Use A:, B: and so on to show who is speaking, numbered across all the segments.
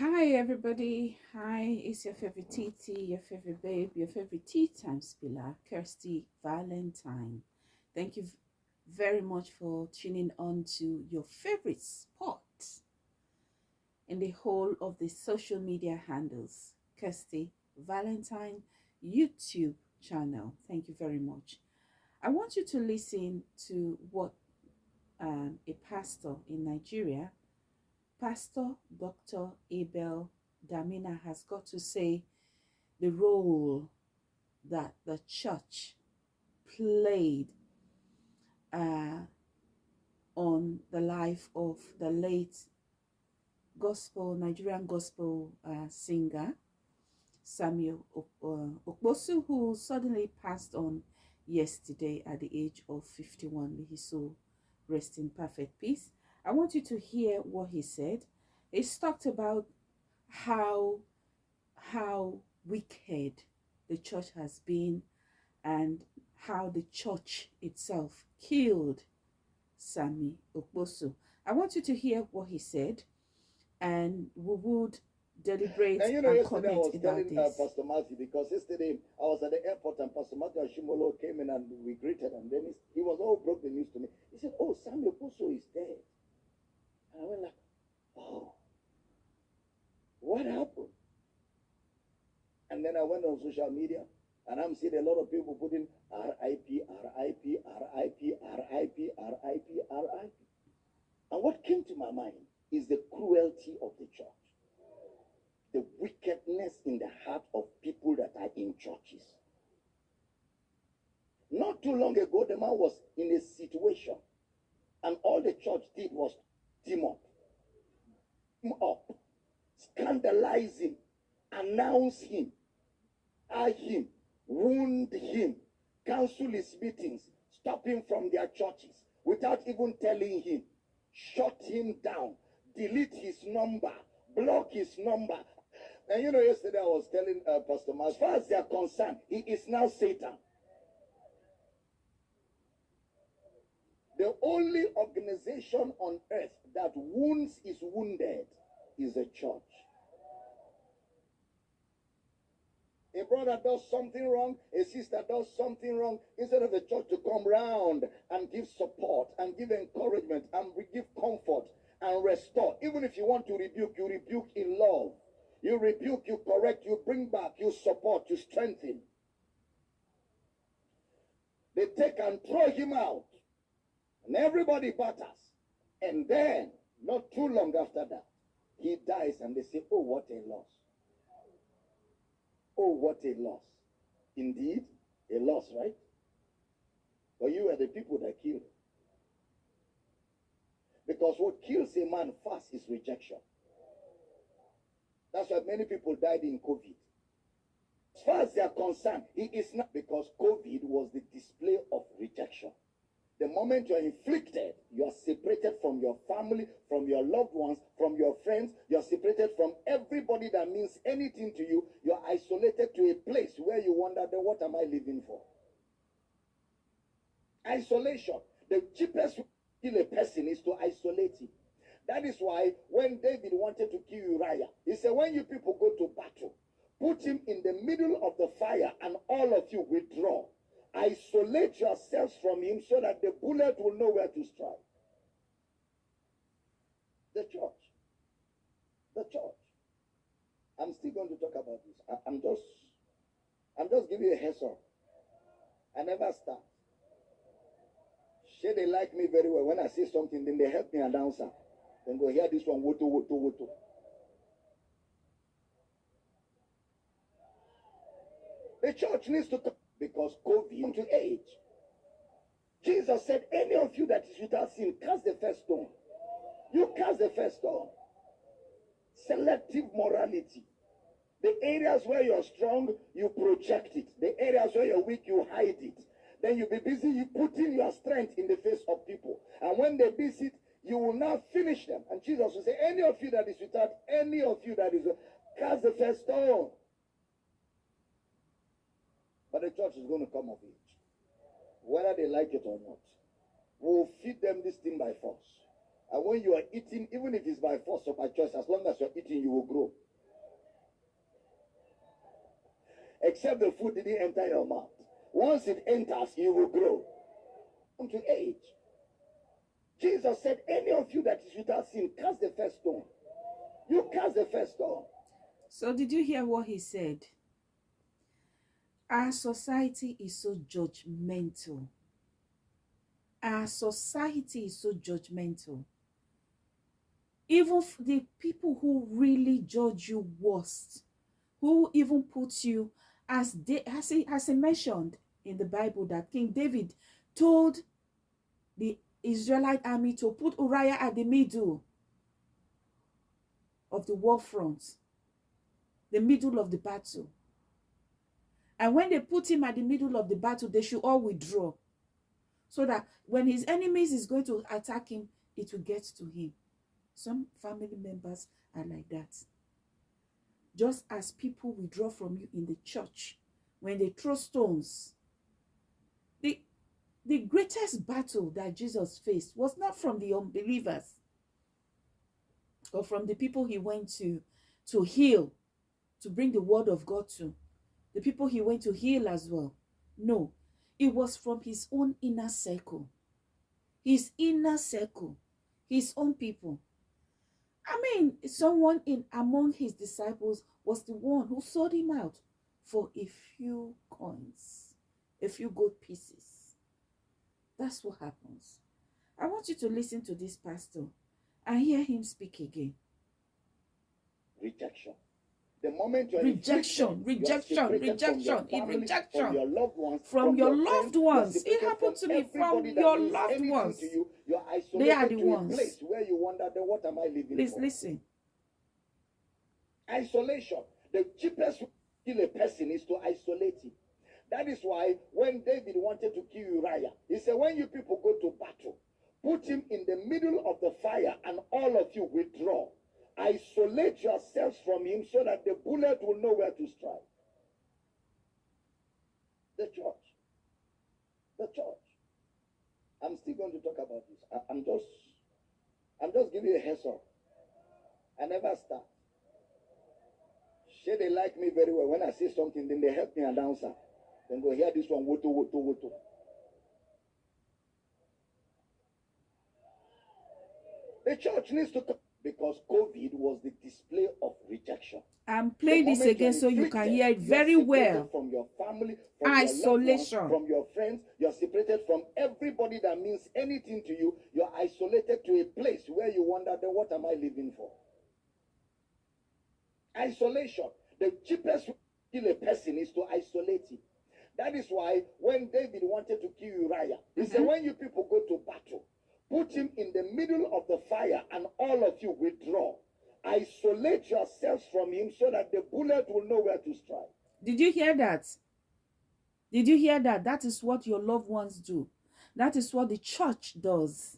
A: Hi, everybody. Hi, it's your favorite TT, your favorite babe, your favorite tea time spiller, Kirsty Valentine. Thank you very much for tuning on to your favorite spot in the whole of the social media handles, Kirsty Valentine YouTube channel. Thank you very much. I want you to listen to what um, a pastor in Nigeria Pastor Dr. Abel Damina has got to say the role that the church played uh, on the life of the late gospel, Nigerian gospel uh, singer Samuel uh, Okposo, who suddenly passed on yesterday at the age of 51. May his soul rest in perfect peace. I want you to hear what he said. He's talked about how how wicked the church has been and how the church itself killed Sammy Okposo. I want you to hear what he said and we would deliberate
B: And you know,
A: and
B: yesterday I was
A: about
B: telling uh. Pastor Matthew because yesterday I was at the airport and Pastor Matthew Ashimolo came in and we greeted him. Then he, he was all broke the news to me. He said, "Oh, Sammy Okposo is dead." And I went like, "Oh, what happened?" And then I went on social media and I'm seeing a lot of people putting R.I.P. R.I.P. R.I.P. R.I.P. R.I.P. R.I.P. And what came to my mind is the cruelty of the church the wickedness in the heart of people that are in churches. Not too long ago, the man was in a situation, and all the church did was team up, team up, scandalize him, announce him, eye him, wound him, cancel his meetings, stop him from their churches without even telling him, shut him down, delete his number, block his number. And you know, yesterday I was telling uh, Pastor Ma, as far as they are concerned, he is now Satan. The only organization on earth that wounds is wounded is a church. A brother does something wrong, a sister does something wrong, instead of the church to come round and give support and give encouragement and give comfort and restore. Even if you want to rebuke, you rebuke in love. You rebuke, you correct, you bring back, you support, you strengthen. They take and throw him out, and everybody batters. And then, not too long after that, he dies, and they say, Oh, what a loss. Oh, what a loss. Indeed, a loss, right? But you are the people that killed him. Because what kills a man fast is rejection. That's why many people died in COVID. As far as they are concerned, it is not because COVID was the display of rejection. The moment you are inflicted, you are separated from your family, from your loved ones, from your friends. You are separated from everybody that means anything to you. You are isolated to a place where you wonder, then what am I living for? Isolation. The cheapest way to kill a person is to isolate him. That is why when David wanted to kill Uriah, he said, When you people go to battle, put him in the middle of the fire and all of you withdraw. Isolate yourselves from him so that the bullet will know where to strike. The church. The church. I'm still going to talk about this. I- I'm just I'm just giving you a heads up. I never start. Sure, they like me very well. When I say something, then they help me announce it. Then go hear this one, woto, woto, woto. The church needs to because COVID to age. Jesus said, Any of you that is without sin, cast the first stone. You cast the first stone. Selective morality. The areas where you're strong, you project it. The areas where you're weak, you hide it. Then you'll be busy you putting your strength in the face of people. And when they visit, you will now finish them. And Jesus will say, Any of you that is without, any of you that is, cast the first stone. But the church is going to come of age. Whether they like it or not. We'll feed them this thing by force. And when you are eating, even if it's by force or by choice, as long as you're eating, you will grow. Except the food didn't enter your mouth. Once it enters, you will grow. Unto age. Jesus said, Any of you that is without sin, cast the first stone. You cast the first stone.
A: So did you hear what he said? Our society is so judgmental. Our society is so judgmental. Even the people who really judge you worst, who even put you as they as he, as he mentioned in the Bible that King David told the Israelite army to put Uriah at the middle of the war front, the middle of the battle. And when they put him at the middle of the battle, they should all withdraw. So that when his enemies is going to attack him, it will get to him. Some family members are like that. Just as people withdraw from you in the church when they throw stones. The, the greatest battle that Jesus faced was not from the unbelievers or from the people he went to to heal, to bring the word of God to, the people he went to heal as well. No, it was from his own inner circle, his inner circle, his own people. I mean, someone in among his disciples was the one who sold him out for a few coins, a few gold pieces. That's what happens. I want you to listen to this pastor and hear him speak again.
B: Rejection. The moment you're
A: Rejection,
B: inflicted, you are
A: rejection,
B: separated from your
A: rejection, in rejection.
B: from your loved ones,
A: From your loved ones. It happened to me, from your loved ones.
B: To you.
A: They are the ones.
B: place where you wonder, then what am I living
A: Please
B: for?
A: listen.
B: Isolation. The cheapest way to kill a person is to isolate him. That is why when David wanted to kill Uriah, he said, When you people go to battle, put him in the middle of the fire and all of you withdraw. Isolate yourselves from him so that the bullet will know where to strike. The church. The church. I'm still going to talk about this. I, am just I'm just giving a heads up. I never start. Sure, they like me very well. When I say something, then they help me announce it. Then go hear this one, woto, woto, woto. The church needs to because COVID was the display of rejection.
A: I'm playing this again so you can hear it very well.
B: From your family, from
A: Isolation.
B: your ones, from your friends, you're separated from everybody that means anything to you. You're isolated to a place where you wonder, then what am I living for? Isolation. The cheapest way to kill a person is to isolate him. That is why when David wanted to kill Uriah, he said,
A: Mhm.
B: When you people go to battle, put him in the middle of the fire and all of you withdraw. Isolate yourselves from him so that the bullet will know where to strike.
A: Did you hear that? Did you hear that? That is what your loved ones do. That is what the church does.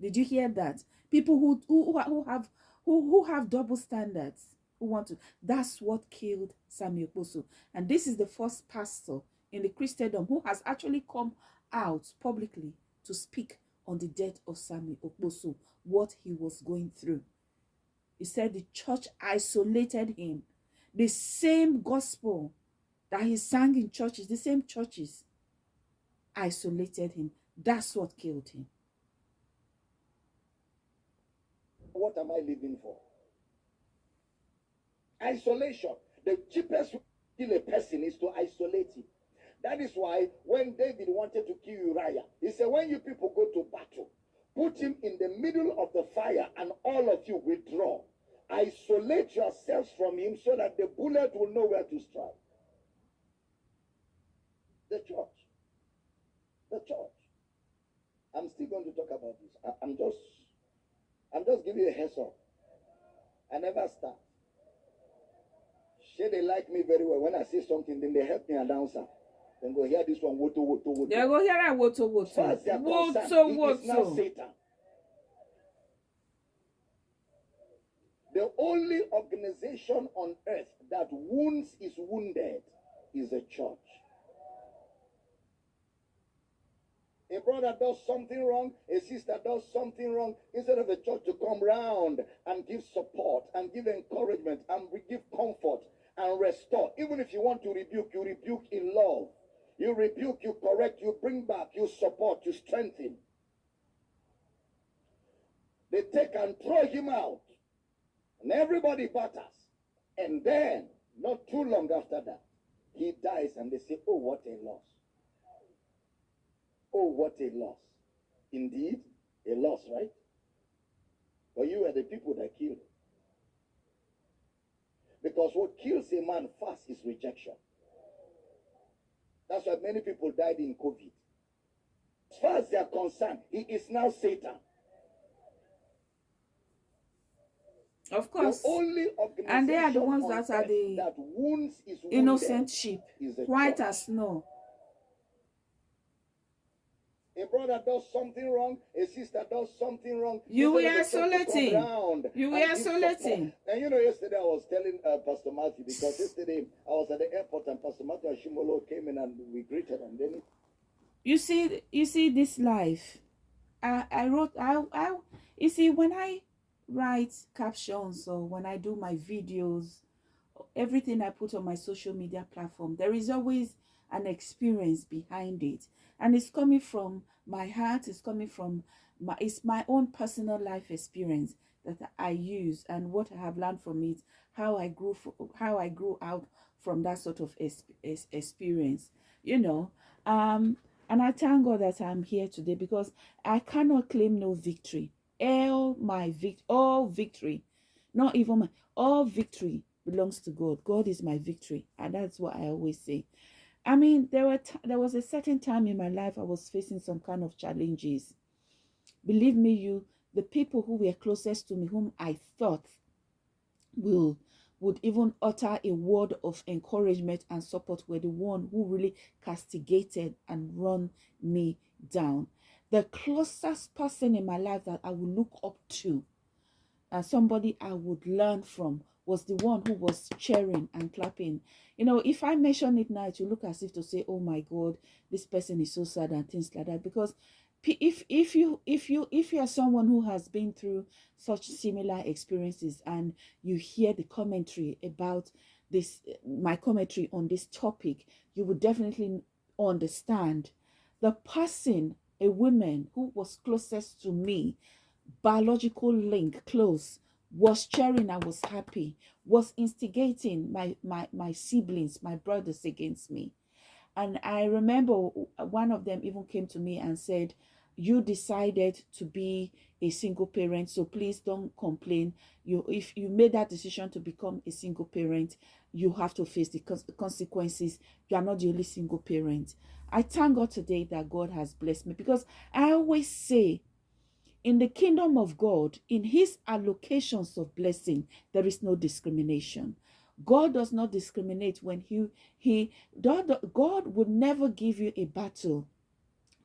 A: Did you hear that? People who who, who have who, who have double standards who want to. That's what killed Sammy Okposo. And this is the first pastor in the Christendom who has actually come out publicly to speak on the death of Sammy Okposo, what he was going through. He said the church isolated him. The same gospel that he sang in churches, the same churches, isolated him. That's what killed him.
B: What am I living for? Isolation. The cheapest to kill a person is to isolate him. That is why when David wanted to kill Uriah, he said, When you people go to battle, put him in the middle of the fire and all of you withdraw. Isolate yourselves from him so that the bullet will know where to strike. The church. The church. I'm still going to talk about this. I, I'm just I'm just giving you a heads up. I never start. Sure, they like me very well. When I say something, then they help me announce it. Then go hear this one, woto, woto, woto.
A: They go here and woto woto.
B: are
A: Woto
B: it is now
A: woto.
B: Satan. The only organization on earth that wounds is wounded is a church. a brother does something wrong, a sister does something wrong, instead of the church to come round and give support and give encouragement and give comfort and restore. Even if you want to rebuke, you rebuke in love. You rebuke, you correct, you bring back, you support, you strengthen. They take and throw him out. And everybody batters. And then, not too long after that, he dies and they say, Oh, what a loss. Oh, what a loss. Indeed, a loss, right? But you are the people that killed. him, Because what kills a man fast is rejection. That's why many people died in COVID. As far as they are concerned, he is now Satan.
A: Of course.
B: The only
A: and they are the ones that are the
B: that wounds is
A: innocent sheep, white as snow.
B: A brother does something wrong, a sister does something wrong.
A: You were isolating. You were isolating.
B: And you know, yesterday I was telling uh, Pastor Matthew because yesterday I was at the airport and Pastor Matthew Ashimolo came in and we greeted and then.
A: You see, you see this life. I I wrote I I you see when I write captions or when I do my videos, everything I put on my social media platform, there is always an experience behind it. And it's coming from my heart, it's coming from my, it's my own personal life experience that I use and what I have learned from it, how I grew, how I grew out from that sort of experience, you know. Um, and I thank God that I'm here today because I cannot claim no victory. All my vict all victory not even my all victory belongs to god. God is my victory. And that's what i always say i mean there were there was a certain time in my life i was facing some kind of challenges. Believe me you the people who were closest to me whom i thought will would even utter a word of encouragement and support were the one who really castigated and run me down. The closest person in my life that I would look up to and somebody I would learn from was the one who was cheering and clapping. You know, if I mention it now, it will look as if to say, "Oh my God, this person is so sad" and things like that. Because if if you if you if you are someone who has been through such similar experiences and you hear the commentary about this, my commentary on this topic, you would definitely understand the person a woman who was closest to me, biological link close, was cheering I was happy, was instigating my, my, my siblings, my brothers against me. And I remember one of them even came to me and said, you decided to be a single parent so please don't complain. You if you made that decision to become a single parent you have to face the consequences. You are not the only single parent. I thank God today that God has blessed me because I always say, in the kingdom of God, in his allocations of blessing, there is no discrimination. God does not discriminate when he, he God, would never give you a battle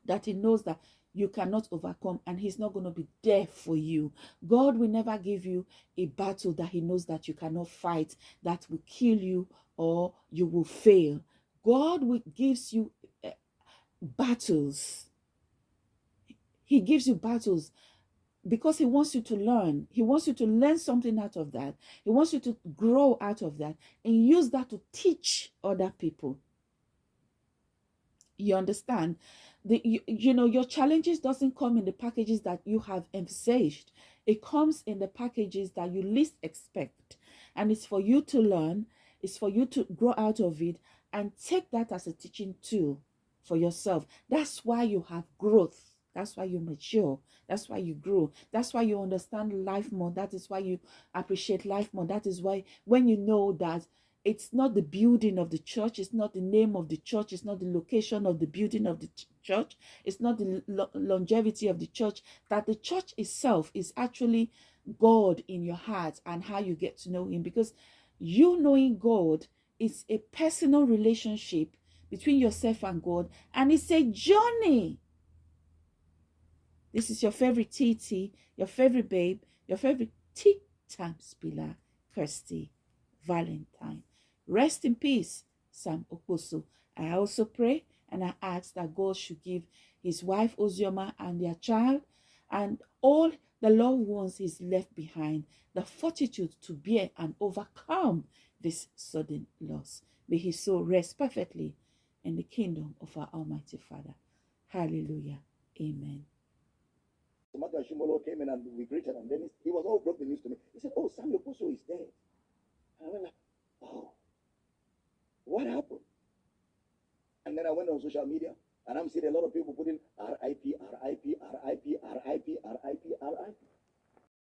A: that he knows that you cannot overcome and he's not going to be there for you god will never give you a battle that he knows that you cannot fight that will kill you or you will fail god will gives you eh, battles. He gives you battles because he wants you to learn. He wants you to learn something out of that. He wants you to grow out of that and use that to teach other people. You understand? The, you, you know, your challenges doesn't come in the packages that you have envisaged. It comes in the packages that you least expect. And it's for you to learn. It's for you to grow out of it and take that as a teaching tool for yourself. That's why you have growth. That's why you mature. That's why you grow. That's why you understand life more. That is why you appreciate life more. That is why when you know that it's not the building of the church, it's not the name of the church, it's not the location of the building of the church, it's not the lo longevity of the church, that the church itself is actually God in your heart and how you get to know Him. Because you knowing God is a personal relationship between yourself and God. And it's a journey. This is your favorite TT, your favorite babe, your favorite tea time spiller, Kirsty Valentine. Rest in peace, Sam Okposo. I also pray And I ask that God should give his wife Ozioma and their child and all the loved ones he's left behind the fortitude to bear and overcome this sudden loss. May his soul rest perfectly in the kingdom of our Almighty Father. Hallelujah. Amen.
B: Matthew Ashimolo came in and we greeted him. Then he was all broke the news to me. He said, Oh, Sammy Okposo is dead. And I went like, Oh, what happened? And then I went on social media and I'm seeing a lot of people putting RIP, RIP, RIP, RIP, RIP, RIP.